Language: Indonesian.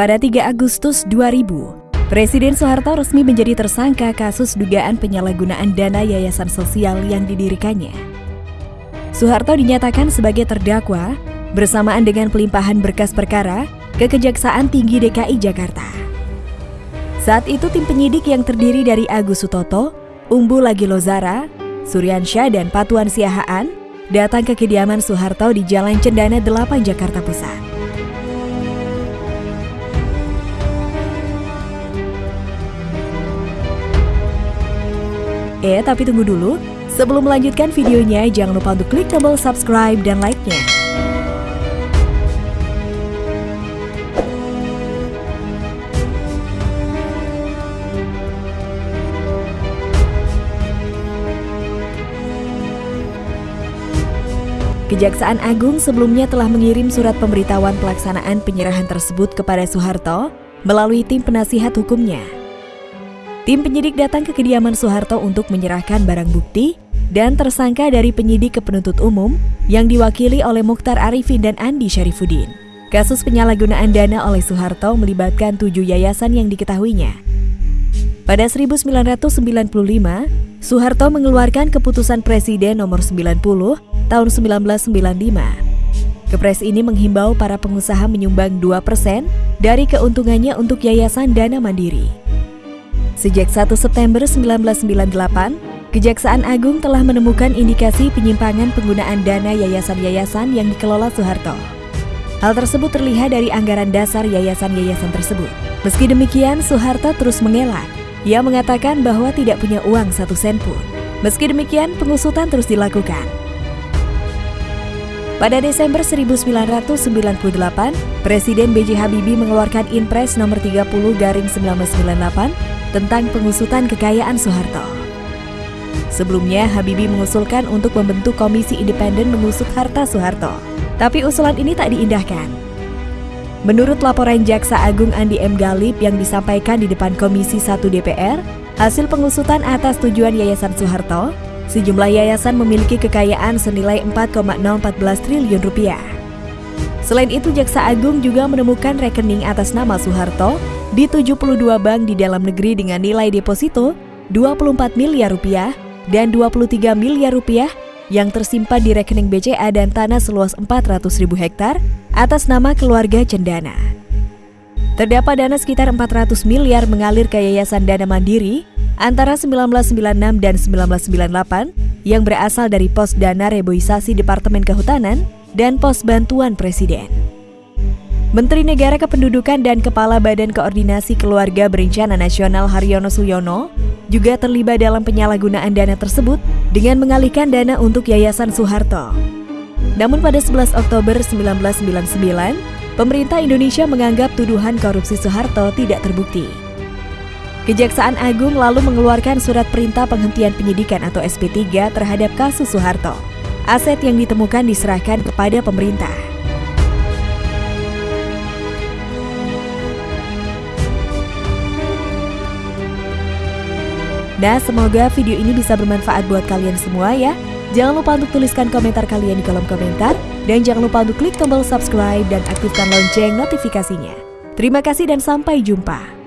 Pada 3 Agustus 2000, Presiden Soeharto resmi menjadi tersangka kasus dugaan penyalahgunaan dana yayasan sosial yang didirikannya. Soeharto dinyatakan sebagai terdakwa bersamaan dengan pelimpahan berkas perkara ke Kejaksaan Tinggi DKI Jakarta. Saat itu tim penyidik yang terdiri dari Agus Sutoto, Umbu Lagi Lozara, Suryansyah dan Patuan Siahaan datang ke kediaman Soeharto di Jalan Cendana 8 Jakarta Pusat. Eh, tapi tunggu dulu. Sebelum melanjutkan videonya, jangan lupa untuk klik tombol subscribe dan like-nya. Kejaksaan Agung sebelumnya telah mengirim surat pemberitahuan pelaksanaan penyerahan tersebut kepada Soeharto melalui tim penasihat hukumnya. Tim penyidik datang ke kediaman Soeharto untuk menyerahkan barang bukti dan tersangka dari penyidik ke penuntut umum yang diwakili oleh Mukhtar Arifin dan Andi Syarifuddin. Kasus penyalahgunaan dana oleh Soeharto melibatkan tujuh yayasan yang diketahuinya. Pada 1995, Soeharto mengeluarkan keputusan Presiden nomor 90 tahun 1995. Kepres ini menghimbau para pengusaha menyumbang 2% dari keuntungannya untuk Yayasan Dana Mandiri. Sejak 1 September 1998, Kejaksaan Agung telah menemukan indikasi penyimpangan penggunaan dana yayasan-yayasan yang dikelola Soeharto. Hal tersebut terlihat dari anggaran dasar yayasan-yayasan tersebut. Meski demikian, Soeharto terus mengelak. Ia mengatakan bahwa tidak punya uang satu sen pun. Meski demikian, pengusutan terus dilakukan. Pada Desember 1998, Presiden B.J. Habibie mengeluarkan Inpres nomor 30 garing 1998 tentang pengusutan kekayaan Soeharto. Sebelumnya, Habibie mengusulkan untuk membentuk komisi independen mengusut harta Soeharto. Tapi usulan ini tak diindahkan. Menurut laporan Jaksa Agung Andi M. Galip yang disampaikan di depan Komisi 1 DPR, hasil pengusutan atas tujuan Yayasan Soeharto, sejumlah yayasan memiliki kekayaan senilai 4,014 triliun rupiah. Selain itu, Jaksa Agung juga menemukan rekening atas nama Soeharto di 72 bank di dalam negeri dengan nilai deposito 24 miliar rupiah dan 23 miliar rupiah yang tersimpan di rekening BCA dan tanah seluas 400 ribu hektar atas nama keluarga Cendana. Terdapat dana sekitar 400 miliar mengalir ke Yayasan Dana Mandiri antara 1996 dan 1998 yang berasal dari pos dana reboisasi Departemen Kehutanan dan pos bantuan Presiden. Menteri Negara Kependudukan dan Kepala Badan Koordinasi Keluarga Berencana Nasional Haryono Suyono juga terlibat dalam penyalahgunaan dana tersebut dengan mengalihkan dana untuk Yayasan Soeharto. Namun pada 11 Oktober 1999, pemerintah Indonesia menganggap tuduhan korupsi Soeharto tidak terbukti. Kejaksaan Agung lalu mengeluarkan surat perintah penghentian penyidikan atau SP3 terhadap kasus Soeharto. Aset yang ditemukan diserahkan kepada pemerintah. Nah, semoga video ini bisa bermanfaat buat kalian semua ya. Jangan lupa untuk tuliskan komentar kalian di kolom komentar. Dan jangan lupa untuk klik tombol subscribe dan aktifkan lonceng notifikasinya. Terima kasih dan sampai jumpa.